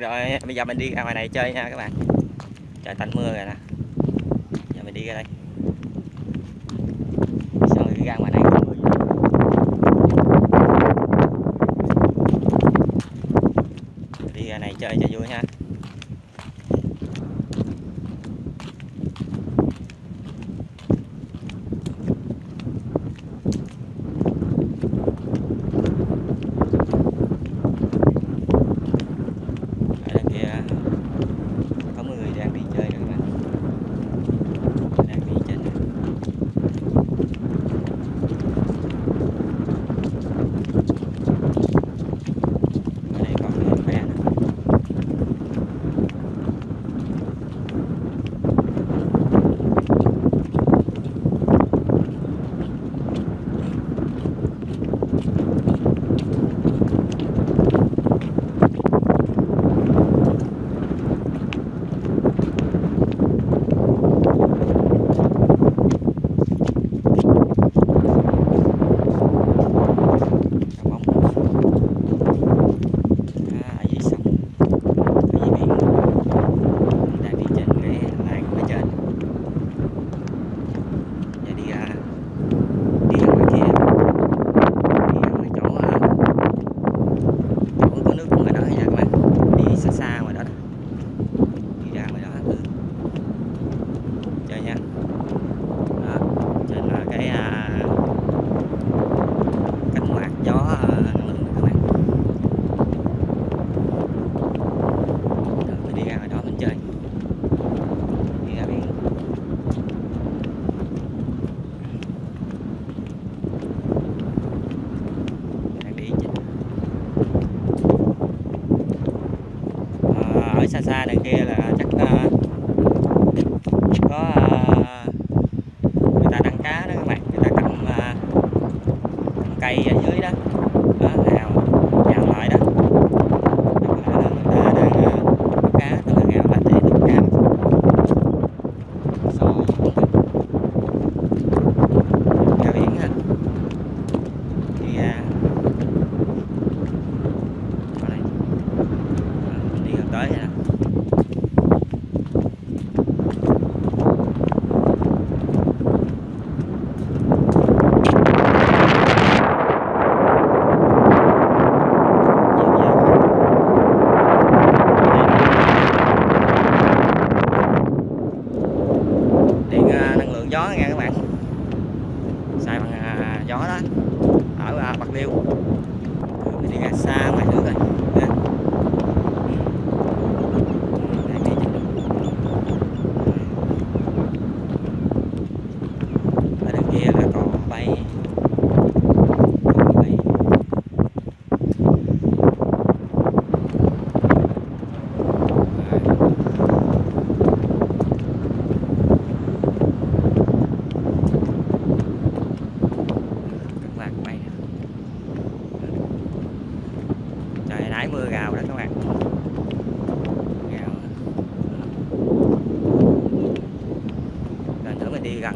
Rồi bây giờ mình đi ra ngoài này chơi nha các bạn. Trời, tạnh mưa rồi nè. Giờ mình đi ra đây. Xong rồi ra ngoài này. Đi ra này chơi cho vui ha. xa đằng kia là chắc ờ, bêu tôi mới đi ra xa ngoài nước rồi.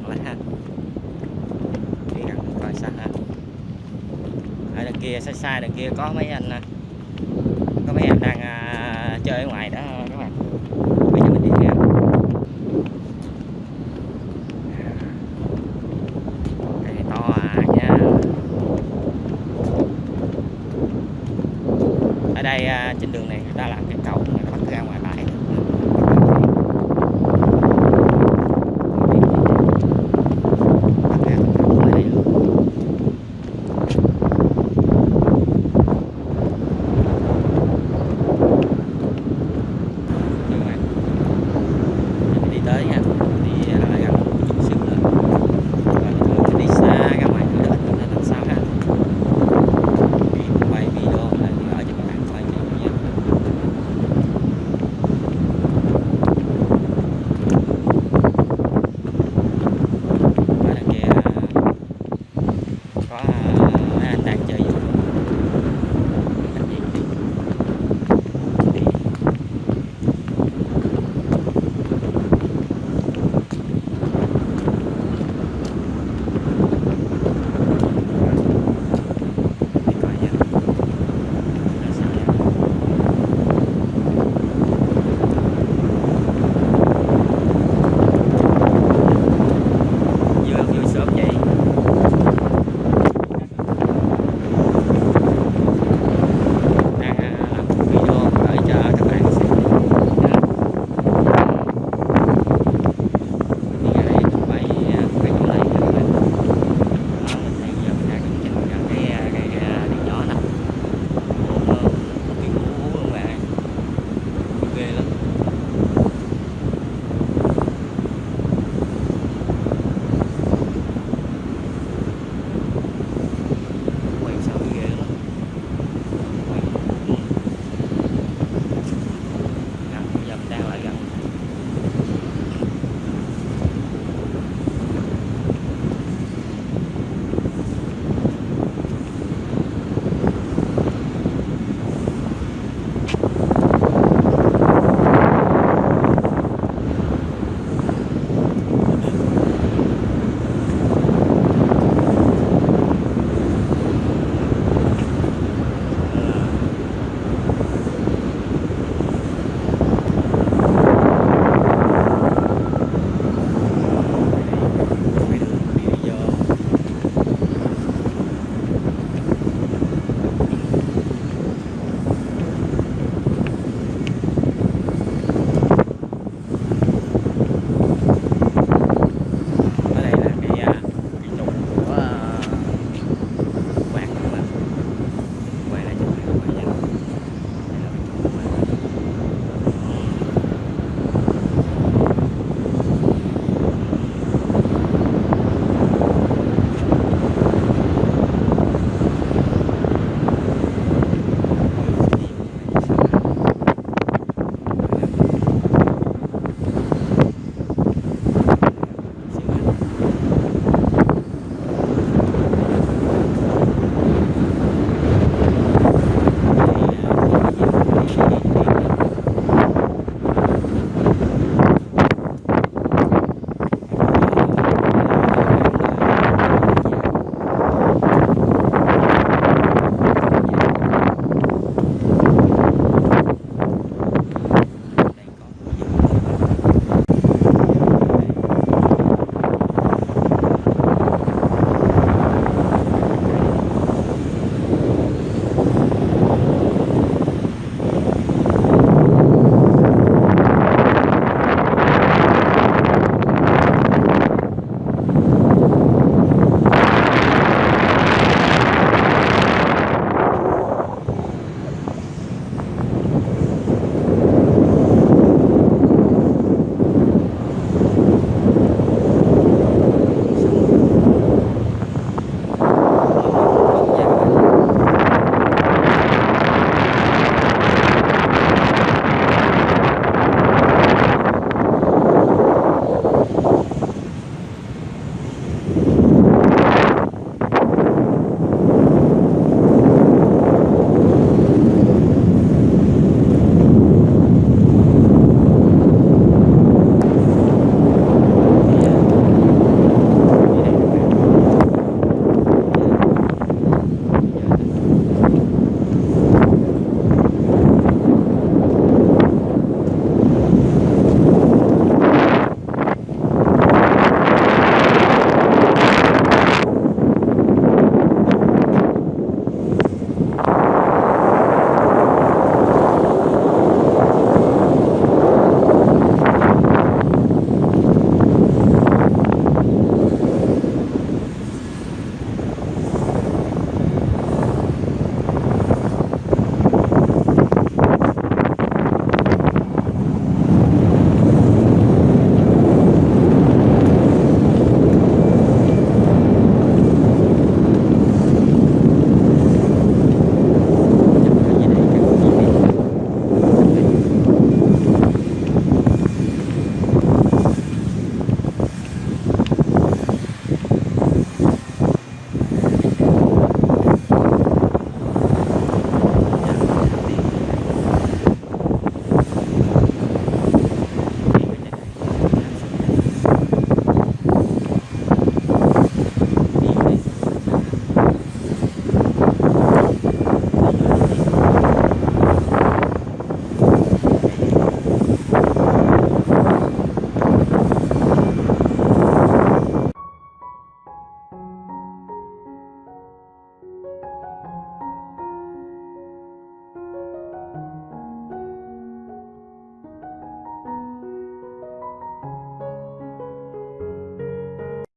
gần lắm ha. Đi gần coi xa ha ở đằng kia, xa xa đằng kia có mấy anh à, có mấy anh đang à, chơi ở ngoài đó, các bạn. Bây giờ mình đi to à nha. Ở đây à, trên đường này người ta làm cái cầu.